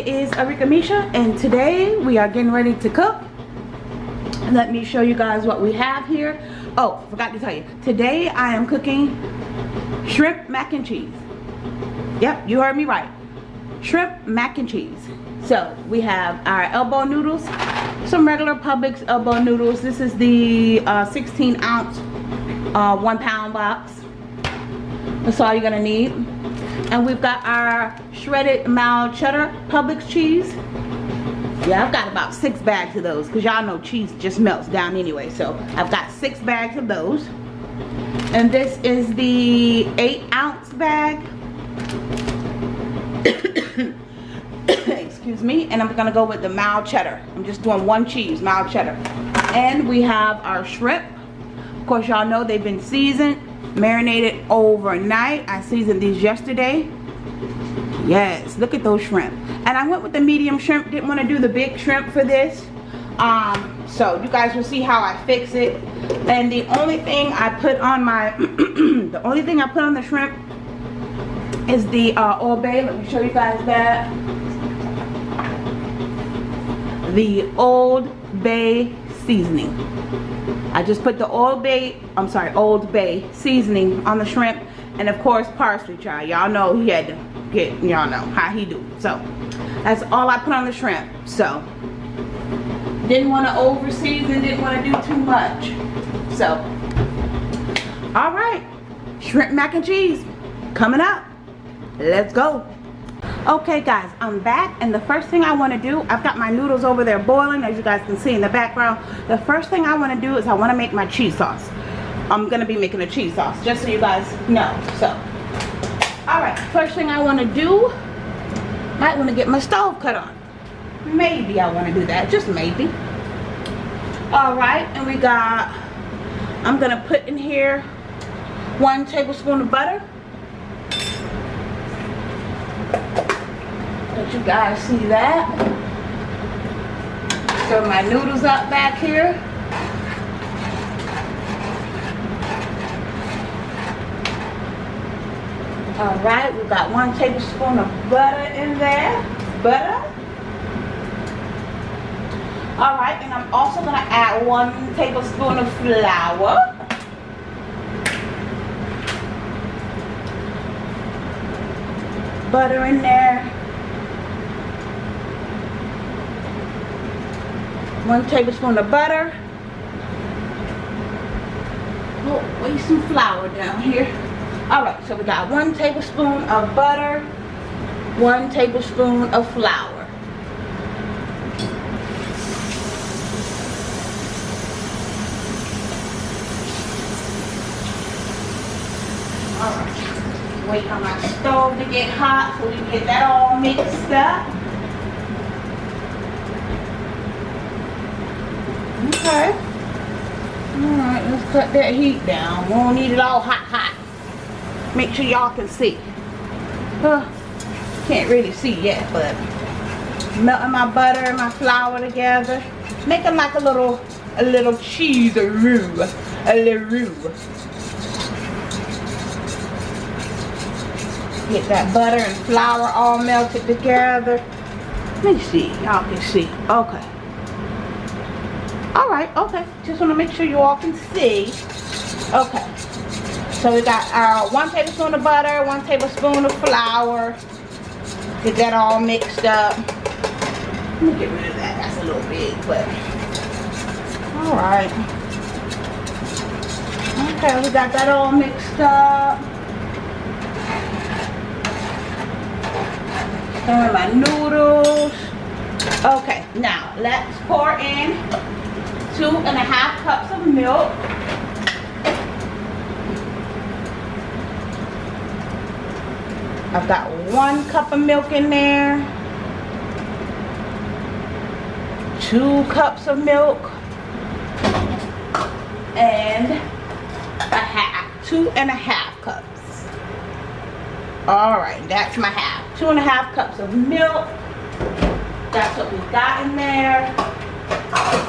it is Arika Misha and today we are getting ready to cook. Let me show you guys what we have here. Oh, forgot to tell you. Today I am cooking shrimp mac and cheese. Yep, you heard me right. Shrimp mac and cheese. So we have our elbow noodles, some regular Publix elbow noodles. This is the uh, 16 ounce, uh, one pound box. That's all you're gonna need. And we've got our shredded mild cheddar Publix cheese. Yeah, I've got about six bags of those because y'all know cheese just melts down anyway. So I've got six bags of those. And this is the eight ounce bag. Excuse me. And I'm gonna go with the mild cheddar. I'm just doing one cheese, mild cheddar. And we have our shrimp. Of course, y'all know they've been seasoned marinated overnight. I seasoned these yesterday. Yes look at those shrimp. And i went with the medium shrimp. Didn't want to do the big shrimp for this. Um so you guys will see how i fix it. And the only thing i put on my the only thing i put on the shrimp is the uh old bay. Let me show you guys that. The old bay seasoning I just put the Old Bay, I'm sorry, Old Bay seasoning on the shrimp. And of course, parsley, child. Y'all know he had to get, y'all know how he do. So, that's all I put on the shrimp. So, didn't want to over season, didn't want to do too much. So, all right. Shrimp mac and cheese coming up. Let's go okay guys i'm back and the first thing i want to do i've got my noodles over there boiling as you guys can see in the background. The first thing i want to do is i want to make my cheese sauce. I'm gonna be making a cheese sauce just so you guys know so. All right first thing i want to do might want to get my stove cut on. Maybe i want to do that just maybe. All right and we got i'm gonna put in here one tablespoon of butter Let you guys see that. Throw my noodles up back here. All right, we've got one tablespoon of butter in there. Butter. All right, and I'm also gonna add one tablespoon of flour. Butter in there. One tablespoon of butter. Oh waste some flour down here. All right so we got one tablespoon of butter one tablespoon of flour. All right wait on my stove to get hot so we can get that all mixed up Okay. Alright, let's cut that heat down. We don't need it all hot, hot. Make sure y'all can see. Can't really see yet, but melting my butter and my flour together. Making like a little, a little cheese roux. A little roux. Get that butter and flour all melted together. Let me see. Y'all can see. Okay all right okay. Just want to make sure you all can see. Okay. So we got our one tablespoon of butter one tablespoon of flour. Get that all mixed up. Let me get rid of that. That's a little big but. All right. Okay we got that all mixed up. And my noodles. Okay now let's pour in two and a half cups of milk. I've got one cup of milk in there. Two cups of milk. And a half. Two and a half cups. Alright, that's my half. Two and a half cups of milk. That's what we got in there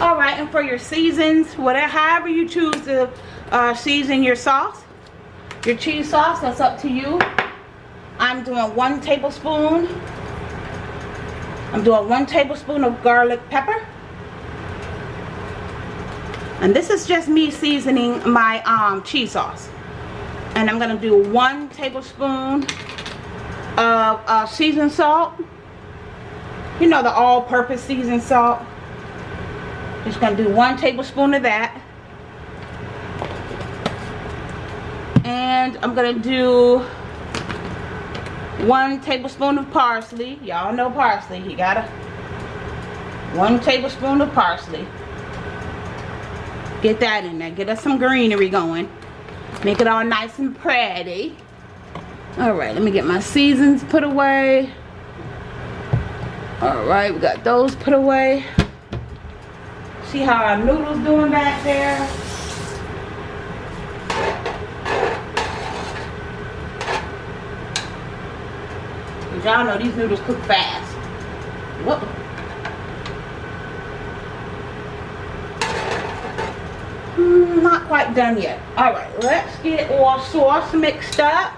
all right and for your seasons whatever however you choose to uh, season your sauce your cheese sauce that's up to you i'm doing one tablespoon I'm doing one tablespoon of garlic pepper. And this is just me seasoning my um, cheese sauce. And I'm to do one tablespoon of uh, seasoned salt. You know the all-purpose seasoned salt. Just to do one tablespoon of that. And I'm to do one tablespoon of parsley. Y'all know parsley. You got to one tablespoon of parsley. Get that in there. Get us some greenery going. Make it all nice and pretty. Alright, let me get my seasons put away. Alright, we got those put away. See how our noodles doing back there? Y'all know these noodles cook fast. Whoop. Mm, not quite done yet. Alright, let's get our sauce mixed up.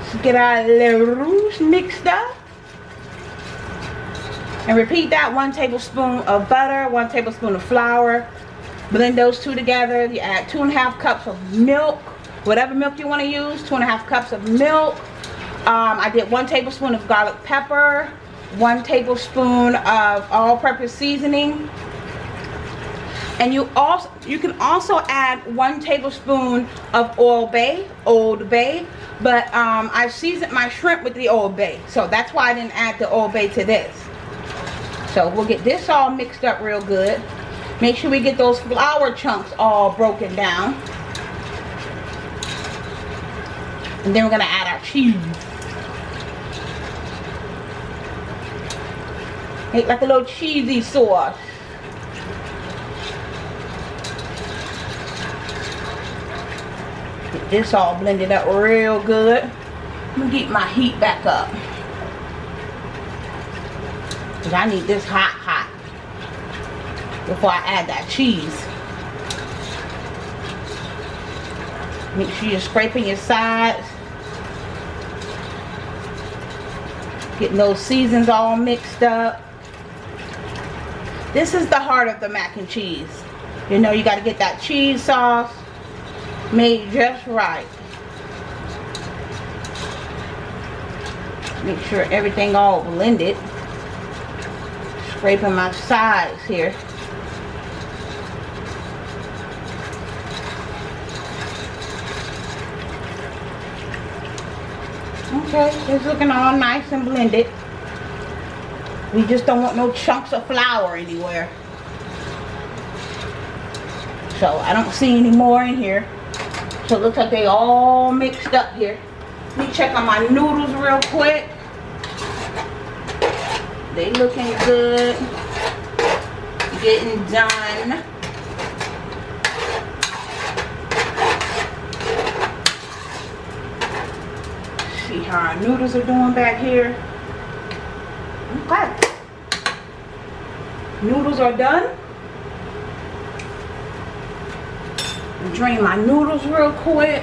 Let's get our Le roux mixed up. And repeat that, one tablespoon of butter, one tablespoon of flour. Blend those two together. You add two and a half cups of milk. Whatever milk you want to use, two and a half cups of milk. Um, I did one tablespoon of garlic pepper, one tablespoon of all-purpose seasoning, and you also you can also add one tablespoon of old bay old bay but um, i seasoned my shrimp with the old bay so that's why i didn't add the old bay to this so we'll get this all mixed up real good make sure we get those flour chunks all broken down and then we're gonna add our cheese make like a little cheesy sauce Get this all blended up real good. I'm gonna get my heat back up. Cause I need this hot, hot. Before I add that cheese. Make sure you're scraping your sides. Getting those seasons all mixed up. This is the heart of the mac and cheese. You know, you got to get that cheese sauce made just right. Make sure everything all blended. Scraping my sides here. Okay, it's looking all nice and blended. We just don't want no chunks of flour anywhere. So I don't see any more in here. So it looks like they all mixed up here. Let me check on my noodles real quick. They looking good. Getting done. See how our noodles are doing back here. Okay. Noodles are done. drain my noodles real quick.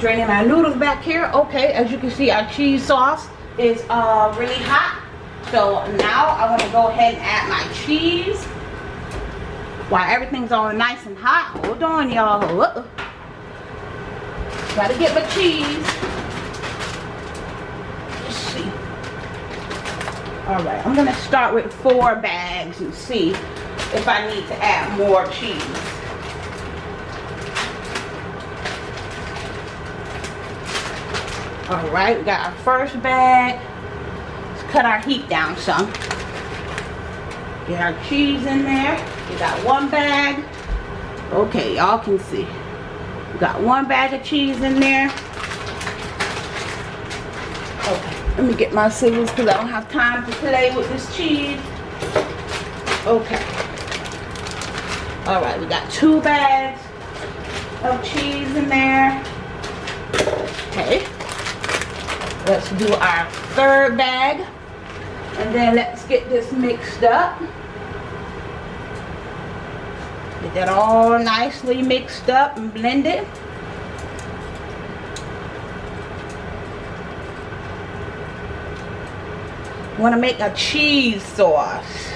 Draining my noodles back here. Okay as you can see our cheese sauce is uh, really hot. So now I want to go ahead and add my cheese. While everything's all nice and hot hold on y'all. Gotta get my cheese. Let's see. All right i'm gonna start with four bags and see if i need to add more cheese all right we got our first bag let's cut our heat down some get our cheese in there we got one bag. Okay, y'all can see. We got one bag of cheese in there. Okay, let me get my scissors because I don't have time to play with this cheese. Okay. Alright, we got two bags of cheese in there. Okay. Let's do our third bag. And then let's get this mixed up. Get that all nicely mixed up and blended. Want to make a cheese sauce.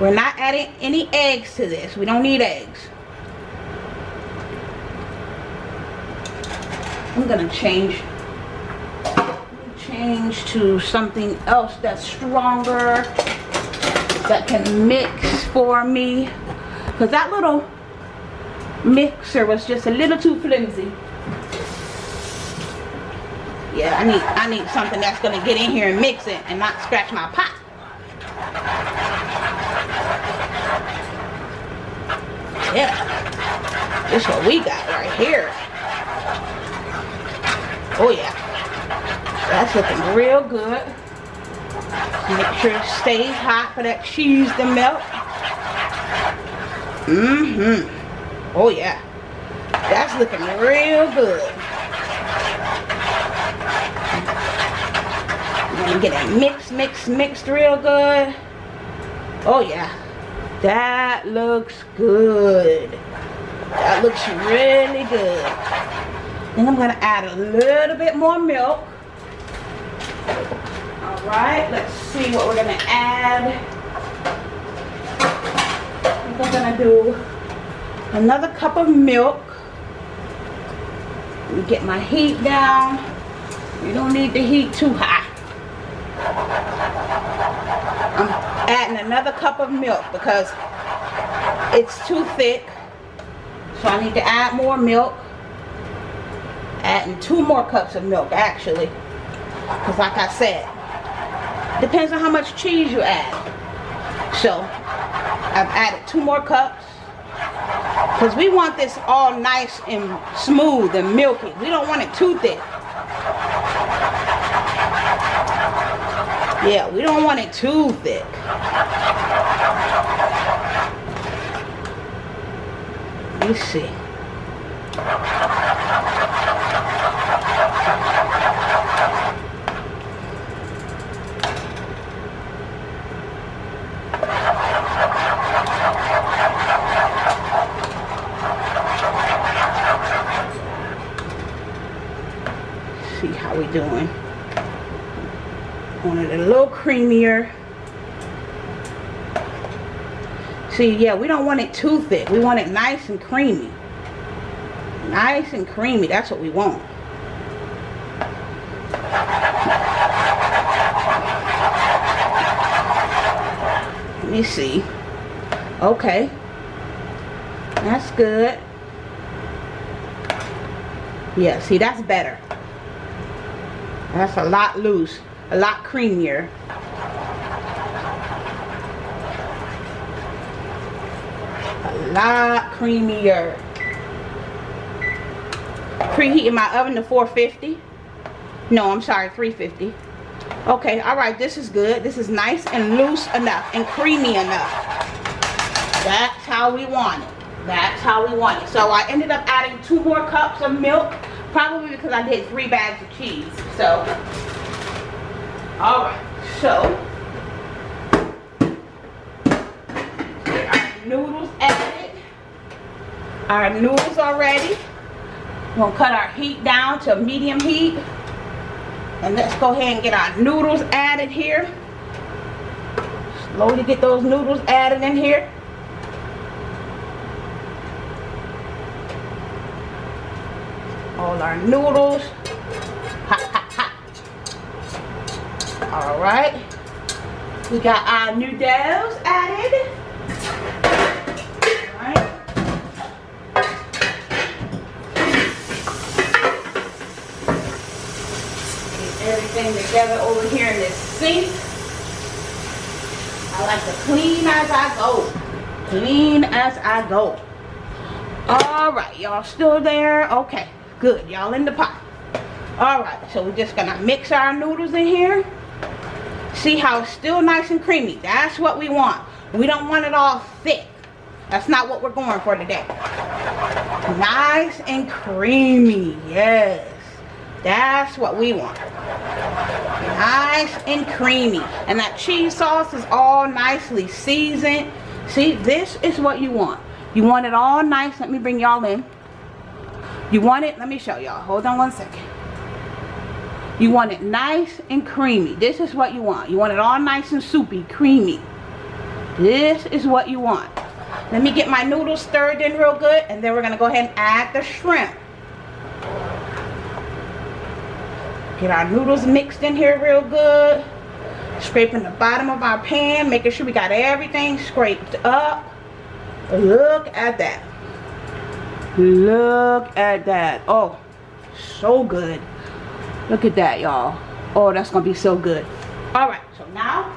We're not adding any eggs to this. We don't need eggs. I'm gonna change change to something else that's stronger that can mix for me. Because that little mixer was just a little too flimsy. Yeah I need I need something that's gonna get in here and mix it and not scratch my pot. Yeah this is what we got right here. Oh yeah that's looking real good make sure it stays hot for that cheese to melt mm-hmm oh yeah that's looking real good I'm gonna get it mixed, mixed, mixed real good. Oh yeah, that looks good. That looks really good. Then I'm gonna add a little bit more milk. Right, let's see what we're gonna add. I think I'm gonna do another cup of milk. Get my heat down. You don't need the heat too high. I'm adding another cup of milk because it's too thick. So I need to add more milk. Adding two more cups of milk actually. Because like I said, depends on how much cheese you add. So I've added two more cups. Because we want this all nice and smooth and milky. We don't want it too thick. Yeah, we don't want it too thick. Let me see how we doing want it a little creamier see yeah we don't want it too thick. We want it nice and creamy. Nice and creamy. That's what we want. Let me see. Okay. That's good. Yeah see that's better. That's a lot loose a lot creamier. A lot creamier. Preheating my oven to 450. No, I'm sorry, 350. Okay, all right, this is good. This is nice and loose enough and creamy enough. That's how we want it. That's how we want it. So I ended up adding two more cups of milk, probably because I did three bags of cheese. So all right, so our noodles added. Our noodles are ready. We're gonna cut our heat down to medium heat. And let's go ahead and get our noodles added here. Slowly get those noodles added in here. All our noodles. All right. We got our noodles added. All right. Everything together over here in this sink. I like to clean as I go. Clean as I go. All right, y'all still there? Okay, good. Y'all in the pot. All right, so we're just gonna mix our noodles in here. See how it's still nice and creamy. That's what we want. We don't want it all thick. That's not what we're going for today. Nice and creamy. Yes. That's what we want. Nice and creamy. And that cheese sauce is all nicely seasoned. See, this is what you want. You want it all nice. Let me bring y'all in. You want it, let me show y'all. Hold on one second. You want it nice and creamy. This is what you want. You want it all nice and soupy, creamy. This is what you want. Let me get my noodles stirred in real good and then we're going to go ahead and add the shrimp. Get our noodles mixed in here real good. Scraping the bottom of our pan, making sure we got everything scraped up. Look at that. Look at that. Oh, so good. Look at that, y'all. Oh, that's to be so good. All right, so now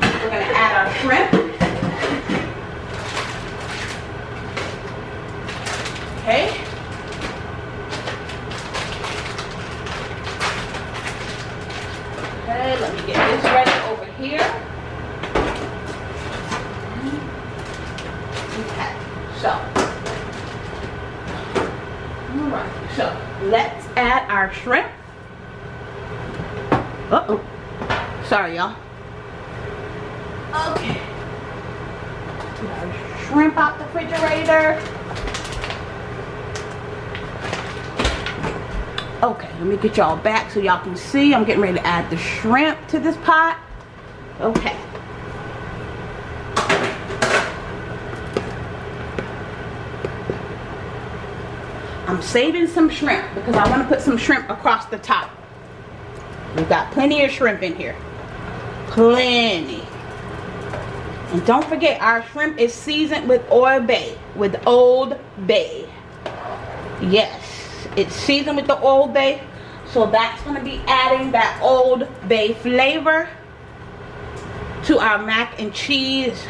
we're to add our shrimp. Okay, let me get this ready over here. Okay, so. Alright, so let's add our shrimp. Uh-oh. Sorry, y'all. Okay. Shrimp out the refrigerator. Okay, let me get y'all back so y'all can see. I'm getting ready to add the shrimp to this pot. Okay. I'm saving some shrimp because I want to put some shrimp across the top. We've got plenty of shrimp in here. Plenty. And don't forget, our shrimp is seasoned with Old Bay, with Old Bay. Yes it's seasoned with the Old Bay. So that's going to be adding that Old Bay flavor to our mac and cheese.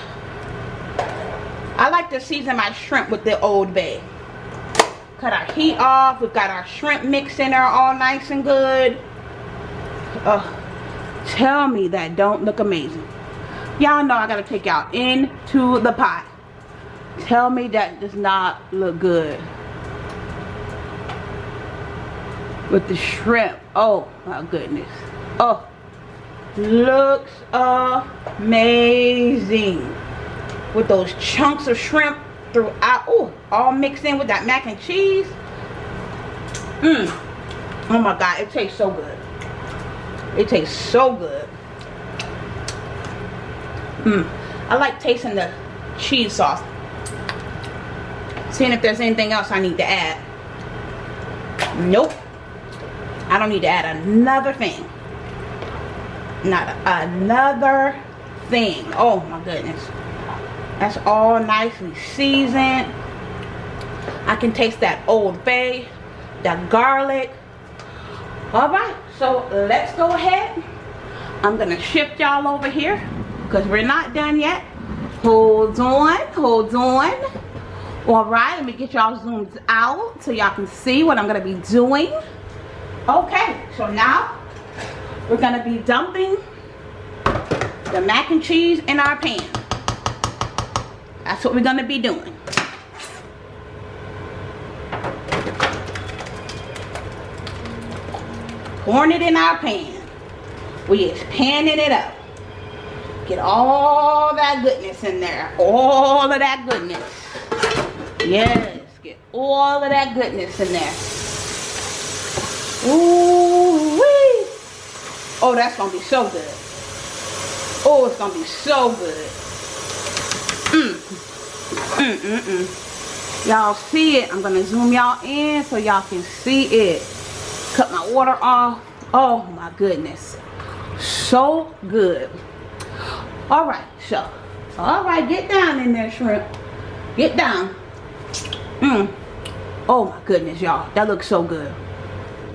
I like to season my shrimp with the Old Bay. Cut our heat off. We've got our shrimp mix in there all nice and good. Uh, tell me that don't look amazing. Y'all know I got to take y'all into the pot. Tell me that does not look good. with the shrimp. Oh my goodness. Oh, looks amazing. With those chunks of shrimp throughout. Oh, all mixed in with that mac and cheese. Mmm. Oh my God, it tastes so good. It tastes so good. Mmm. I like tasting the cheese sauce. Seeing if there's anything else I need to add. Nope. I don't need to add another thing. Not another thing. Oh my goodness. That's all nicely seasoned. I can taste that Old Bay, that garlic. Alright, so let's go ahead. I'm going to shift y'all over here because we're not done yet. Hold on, hold on. Alright, let me get y'all zoomed out so y'all can see what I'm going to be doing. Okay, so now we're gonna be dumping the mac and cheese in our pan. That's what we're gonna be doing. Pouring it in our pan. We is panning it up. Get all that goodness in there. All of that goodness. Yes, get all of that goodness in there. Ooh wee. Oh, that's gonna be so good. Oh, it's gonna be so good. Mm. Mm mm mm. Y'all see it. I'm gonna zoom y'all in so y'all can see it. Cut my water off. Oh my goodness. So good. Alright, so. Alright, get down in there, shrimp. Get down. Mm. Oh my goodness, y'all. That looks so good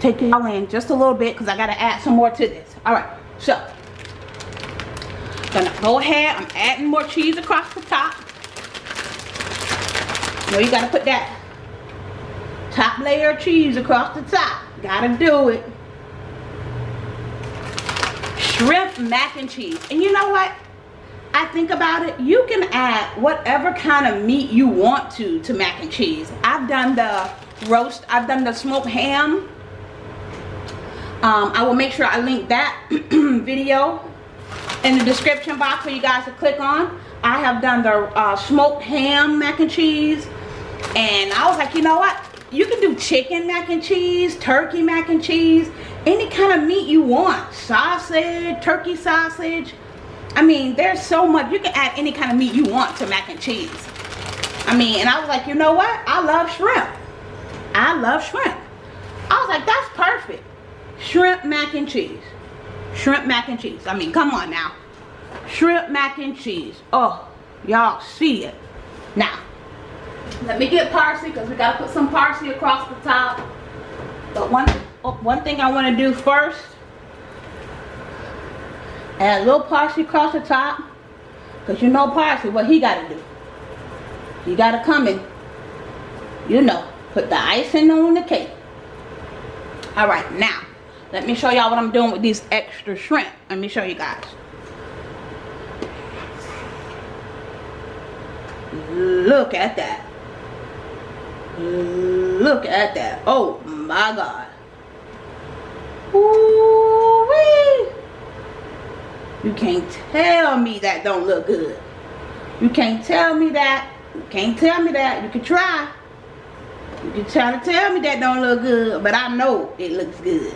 take y'all in just a little bit because I got to add some more to this. All right, so gonna go ahead. I'm adding more cheese across the top. You know you got to put that top layer of cheese across the top. Gotta do it. Shrimp mac and cheese. And you know what? I think about it, you can add whatever kind of meat you want to to mac and cheese. I've done the roast, I've done the smoked ham um, I will make sure I link that video in the description box for you guys to click on I have done the uh, smoked ham mac and cheese and I was like you know what you can do chicken mac and cheese turkey mac and cheese any kind of meat you want. Sausage turkey sausage. I mean there's so much you can add any kind of meat you want to mac and cheese. I mean and I was like you know what? I love shrimp. I love shrimp. I was like that's perfect. Shrimp mac and cheese. Shrimp mac and cheese. I mean come on now. Shrimp mac and cheese. Oh y'all see it. Now let me get parsley because we got to put some parsley across the top. But one oh, one thing I want to do first add a little parsley across the top because you know parsley what he got to do. He got to come in you know put the icing on the cake. All right now let me show y'all what I'm doing with these extra shrimp. Let me show you guys. Look at that. Look at that. Oh my God. Ooh wee. You can't tell me that don't look good. You can't tell me that. You can't tell me that. You can try. You can try to tell me that don't look good, but I know it looks good.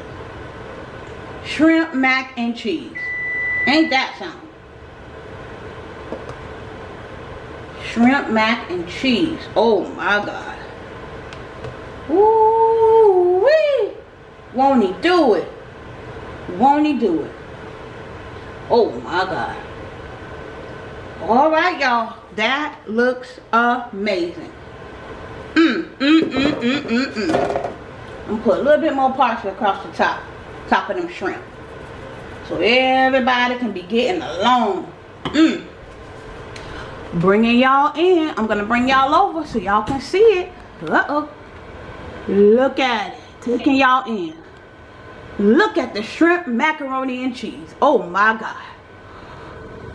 Shrimp mac and cheese. Ain't that something? shrimp mac and cheese. Oh my God. Ooh wee. Won't he do it? Won't he do it? Oh my God. All right, y'all. That looks amazing. Mmm, mmm, mmm, mmm, mmm, mmm. I'm gonna put a little bit more parsley across the top, top of them shrimp. So everybody can be getting along. Mmm bringing y'all in i'm gonna bring y'all over so y'all can see it uh-oh look at it. Taking y'all in. Look at the shrimp macaroni and cheese. Oh my god.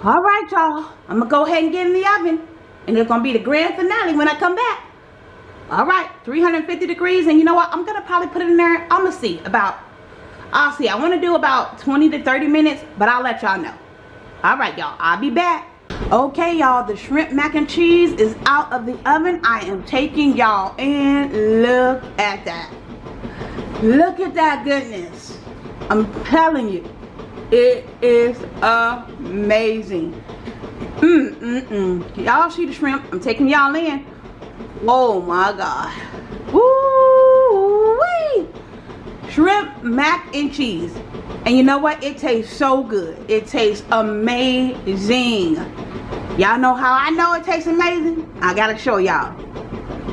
All right y'all. I'm gonna go ahead and get in the oven and it's gonna be the grand finale when i come back. All right 350 degrees and you know what? I'm gonna probably put it in there. I'm gonna see about i'll see. I want to do about 20 to 30 minutes but i'll let y'all know. All right y'all. I'll be back okay y'all the shrimp mac and cheese is out of the oven. I am taking y'all in. Look at that. Look at that goodness. I'm telling you it is amazing. Mm mm mm. Y'all see the shrimp? I'm taking y'all in. Oh my god. Woo wee shrimp mac and cheese and you know what it tastes so good it tastes amazing Y'all know how I know it tastes amazing? I gotta show y'all.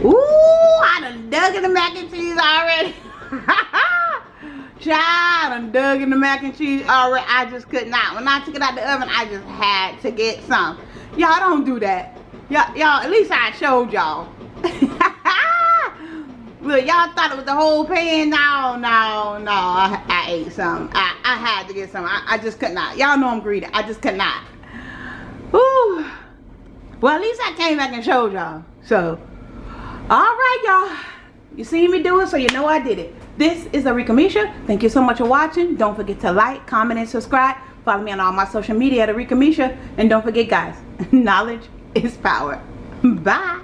Ooh, I done dug in the mac and cheese already. Child, I done dug in the mac and cheese already. I just could not. When I took it out the oven, I just had to get some. Y'all don't do that. Y'all, at least I showed y'all. Look, y'all thought it was the whole pan. No, no, no. I, I ate some. I, I had to get some. I, I just could not. Y'all know I'm greedy. I just could not. Ooh. Well, at least I came back and showed y'all. So, all right, y'all. You see me do it, so you know I did it. This is Arika Misha. Thank you so much for watching. Don't forget to like, comment, and subscribe. Follow me on all my social media at Arika Misha. And don't forget, guys, knowledge is power. Bye.